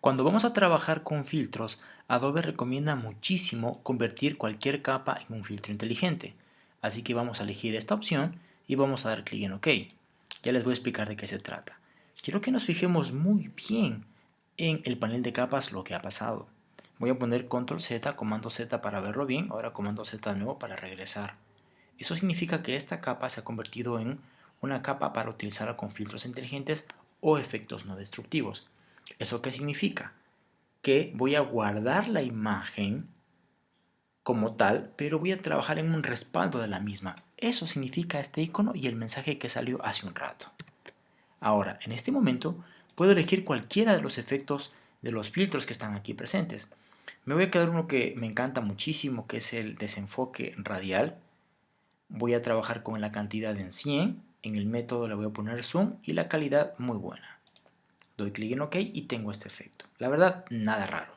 Cuando vamos a trabajar con filtros, Adobe recomienda muchísimo convertir cualquier capa en un filtro inteligente. Así que vamos a elegir esta opción y vamos a dar clic en OK. Ya les voy a explicar de qué se trata. Quiero que nos fijemos muy bien en el panel de capas lo que ha pasado. Voy a poner control Z, comando Z para verlo bien, ahora comando Z de nuevo para regresar. Eso significa que esta capa se ha convertido en una capa para utilizarla con filtros inteligentes o efectos no destructivos. ¿Eso qué significa? Que voy a guardar la imagen como tal, pero voy a trabajar en un respaldo de la misma. Eso significa este icono y el mensaje que salió hace un rato. Ahora, en este momento, puedo elegir cualquiera de los efectos de los filtros que están aquí presentes. Me voy a quedar uno que me encanta muchísimo, que es el desenfoque radial. Voy a trabajar con la cantidad en 100, en el método le voy a poner zoom y la calidad muy buena. Doy clic en OK y tengo este efecto. La verdad, nada raro.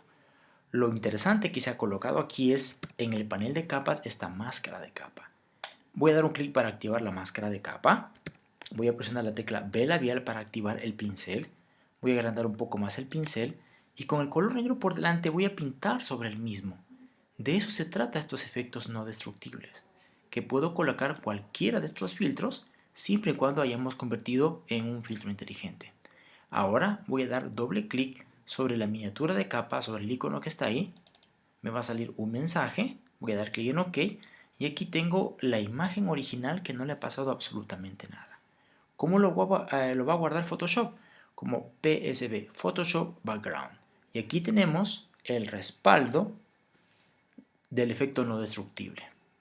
Lo interesante que se ha colocado aquí es en el panel de capas esta máscara de capa. Voy a dar un clic para activar la máscara de capa. Voy a presionar la tecla B labial para activar el pincel. Voy a agrandar un poco más el pincel y con el color negro por delante voy a pintar sobre el mismo. De eso se trata estos efectos no destructibles, que puedo colocar cualquiera de estos filtros siempre y cuando hayamos convertido en un filtro inteligente. Ahora voy a dar doble clic sobre la miniatura de capa, sobre el icono que está ahí. Me va a salir un mensaje, voy a dar clic en OK y aquí tengo la imagen original que no le ha pasado absolutamente nada. ¿Cómo lo eh, lo va a guardar Photoshop? Como PSB, Photoshop Background. Y aquí tenemos el respaldo del efecto no destructible.